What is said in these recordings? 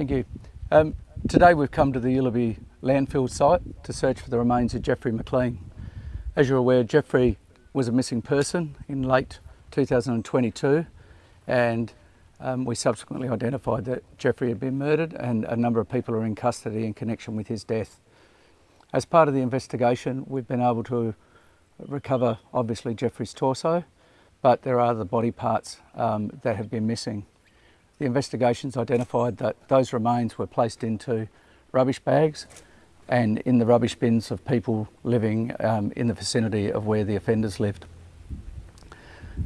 Thank you. Um, today we've come to the Uleybury landfill site to search for the remains of Jeffrey McLean. As you're aware, Jeffrey was a missing person in late 2022 and um, we subsequently identified that Jeffrey had been murdered and a number of people are in custody in connection with his death. As part of the investigation, we've been able to recover obviously Jeffrey's torso, but there are other body parts um, that have been missing. The investigations identified that those remains were placed into rubbish bags and in the rubbish bins of people living um, in the vicinity of where the offenders lived.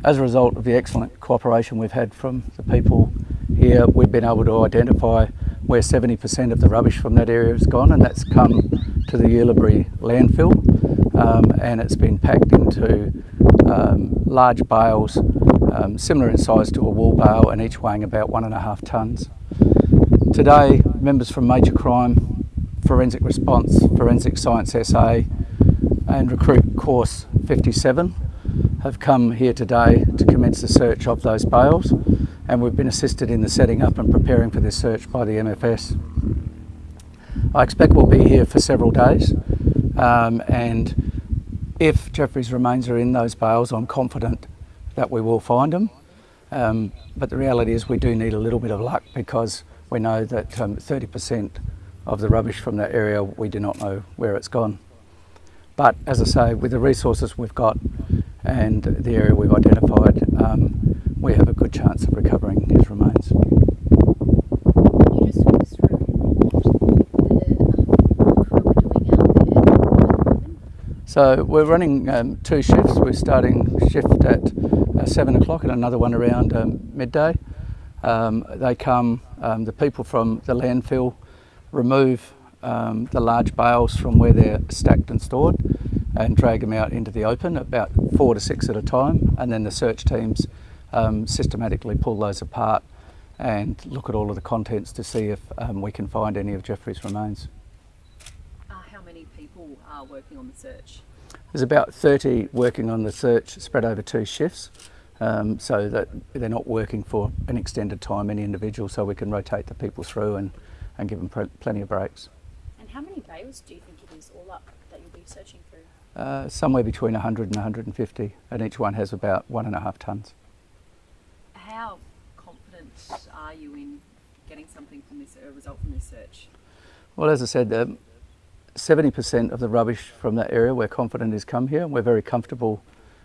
As a result of the excellent cooperation we've had from the people here, we've been able to identify where 70% of the rubbish from that area has gone and that's come to the Uleybury landfill um, and it's been packed into um, large bales um, similar in size to a wool bale and each weighing about one and a half tonnes. Today members from Major Crime, Forensic Response, Forensic Science SA and Recruit Course 57 have come here today to commence the search of those bales and we've been assisted in the setting up and preparing for this search by the MFS. I expect we'll be here for several days um, and if Jeffrey's remains are in those bales I'm confident that we will find them um, but the reality is we do need a little bit of luck because we know that 30% um, of the rubbish from that area we do not know where it's gone. But as I say, with the resources we've got and the area we've identified, um, we have a good chance of recovering his remains. So we're running um, two shifts. We're starting shift at seven o'clock and another one around um, midday. Um, they come, um, the people from the landfill remove the large bales from where they're stacked and stored and drag them out into the open, about four to six at a time, and then the search teams um, systematically pull those apart and look at all of the contents to see if um, we can find any of Jeffrey's remains. Uh, how many people are working on the search? There's about 30 working on the search spread over two shifts. Um, so that they're not working for an extended time, any individual, so we can rotate the people through and, and give them plenty of breaks. And how many bales do you think it is all up that you'll be searching through? Uh, somewhere between 100 and 150 and each one has about one and a half tonnes. How confident are you in getting something from this, a result from this search? Well, as I said, 70% um, of the rubbish from that area we're confident has come here we're very comfortable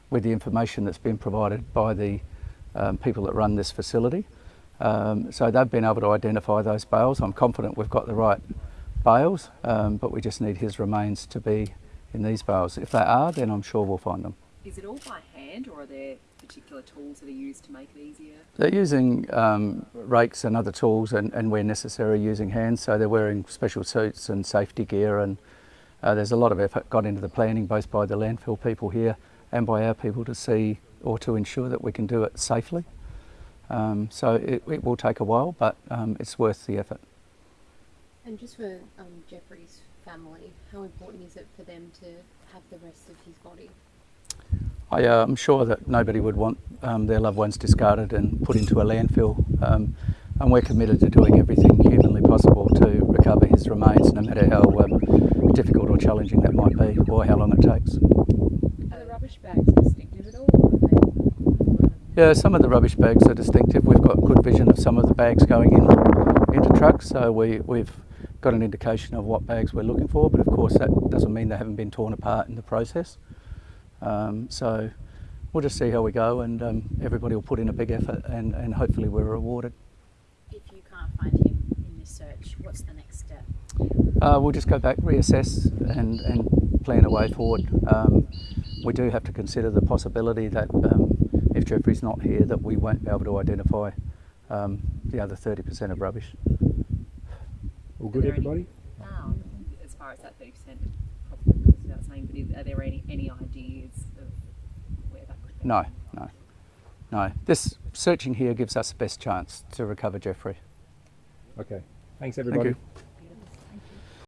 with the information that's been provided by the um, people that run this facility. Um, so they've been able to identify those bales. I'm confident we've got the right bales, um, but we just need his remains to be in these bales. If they are, then I'm sure we'll find them. Is it all by hand or are there particular tools that are used to make it easier? They're using um, rakes and other tools and, and, where necessary using hands. So they're wearing special suits and safety gear and uh, there's a lot of effort got into the planning both by the landfill people here and by our people to see or to ensure that we can do it safely. Um, so it, it, will take a while, but um, it's worth the effort. And just for um, Jeffrey's family, how important is it for them to have the rest of his body? I, uh, I'm sure that nobody would want um, their loved ones discarded and put into a landfill. Um, and we're committed to doing everything humanly possible to recover his remains, no matter how um, difficult or challenging that might be, or how long it takes. Are the rubbish bags distinctive at all? Yeah, some of the rubbish bags are distinctive. We've got good vision of some of the bags going in into trucks, so we, we've got an indication of what bags we're looking for, but of course that doesn't mean they haven't been torn apart in the process. Um, so we'll just see how we go and um, everybody will put in a big effort and, and hopefully we're rewarded. If you can't find him in this search, what's the next step? Uh, we'll just go back, reassess and, and plan a way forward. Um, we do have to consider the possibility that um, if Jeffrey's not here that we won't be able to identify um, the other 30% of rubbish. All good, everybody? Any, um, as far as that 30%, probably goes saying, but are there any, any ideas of where that could be? No, no, no. This searching here gives us the best chance to recover Jeffrey. Okay. Thanks, everybody. Thank